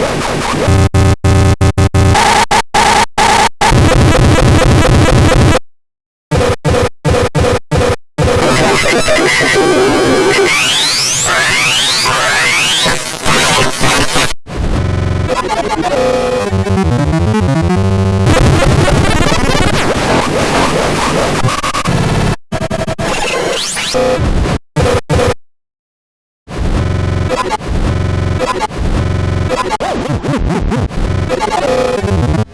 Let's go. Woof, woof, woof.